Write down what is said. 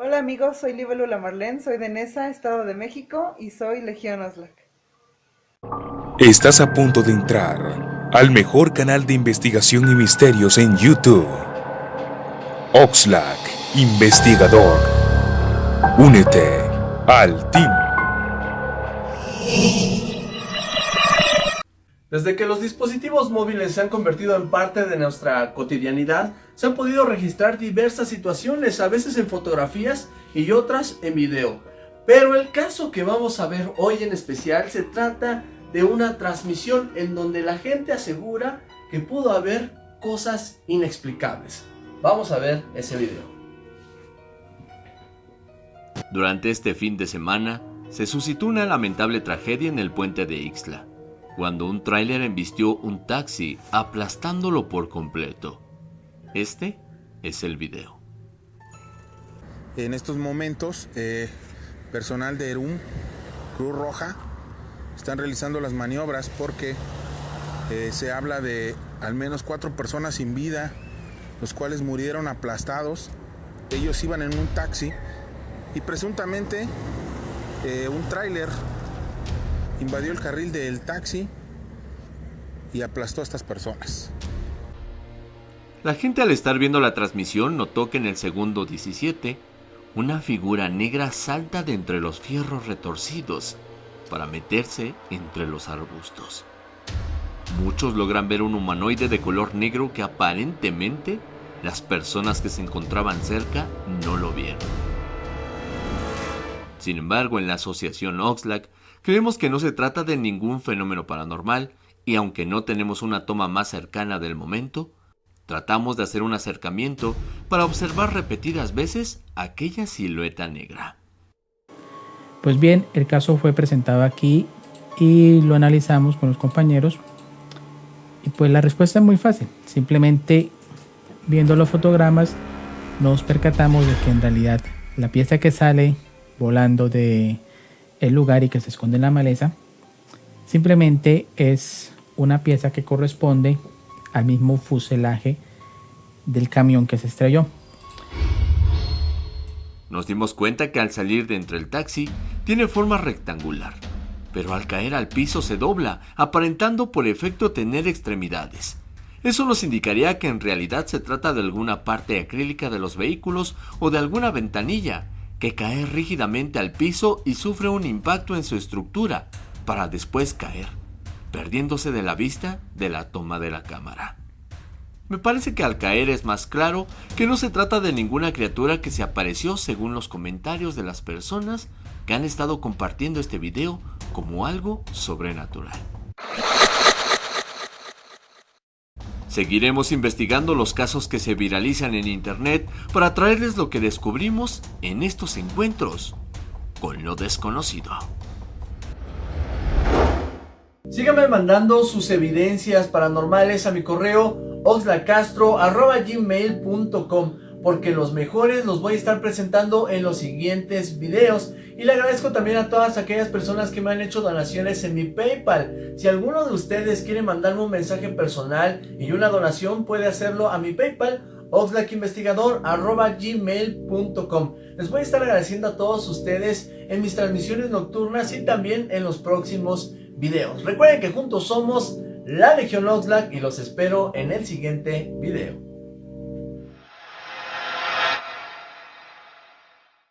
Hola amigos, soy Libélula Marlene, soy de Nesa, Estado de México y soy Legión Oslac. Estás a punto de entrar al mejor canal de investigación y misterios en YouTube. Oxlack, investigador. Únete al team. Desde que los dispositivos móviles se han convertido en parte de nuestra cotidianidad, se han podido registrar diversas situaciones, a veces en fotografías y otras en video. Pero el caso que vamos a ver hoy en especial se trata de una transmisión en donde la gente asegura que pudo haber cosas inexplicables. Vamos a ver ese video. Durante este fin de semana, se suscitó una lamentable tragedia en el puente de Ixtla cuando un tráiler embistió un taxi aplastándolo por completo. Este es el video. En estos momentos, eh, personal de ERUM, Cruz Roja, están realizando las maniobras porque eh, se habla de al menos cuatro personas sin vida, los cuales murieron aplastados. Ellos iban en un taxi y presuntamente eh, un tráiler invadió el carril del taxi y aplastó a estas personas. La gente al estar viendo la transmisión notó que en el segundo 17, una figura negra salta de entre los fierros retorcidos para meterse entre los arbustos. Muchos logran ver un humanoide de color negro que aparentemente las personas que se encontraban cerca no lo vieron. Sin embargo, en la asociación Oxlack Creemos que no se trata de ningún fenómeno paranormal y aunque no tenemos una toma más cercana del momento, tratamos de hacer un acercamiento para observar repetidas veces aquella silueta negra. Pues bien, el caso fue presentado aquí y lo analizamos con los compañeros y pues la respuesta es muy fácil, simplemente viendo los fotogramas nos percatamos de que en realidad la pieza que sale volando de el lugar y que se esconde en la maleza, simplemente es una pieza que corresponde al mismo fuselaje del camión que se estrelló. Nos dimos cuenta que al salir de entre el taxi tiene forma rectangular, pero al caer al piso se dobla, aparentando por efecto tener extremidades. Eso nos indicaría que en realidad se trata de alguna parte acrílica de los vehículos o de alguna ventanilla, que cae rígidamente al piso y sufre un impacto en su estructura para después caer, perdiéndose de la vista de la toma de la cámara. Me parece que al caer es más claro que no se trata de ninguna criatura que se apareció según los comentarios de las personas que han estado compartiendo este video como algo sobrenatural. Seguiremos investigando los casos que se viralizan en internet para traerles lo que descubrimos en estos encuentros con lo desconocido. Síganme mandando sus evidencias paranormales a mi correo oxlacastro.gmail.com porque los mejores los voy a estar presentando en los siguientes videos y le agradezco también a todas aquellas personas que me han hecho donaciones en mi Paypal. Si alguno de ustedes quiere mandarme un mensaje personal y una donación puede hacerlo a mi Paypal oxlackinvestigador.gmail.com Les voy a estar agradeciendo a todos ustedes en mis transmisiones nocturnas y también en los próximos Recuerden que juntos somos la Legión Oxlack y los espero en el siguiente video.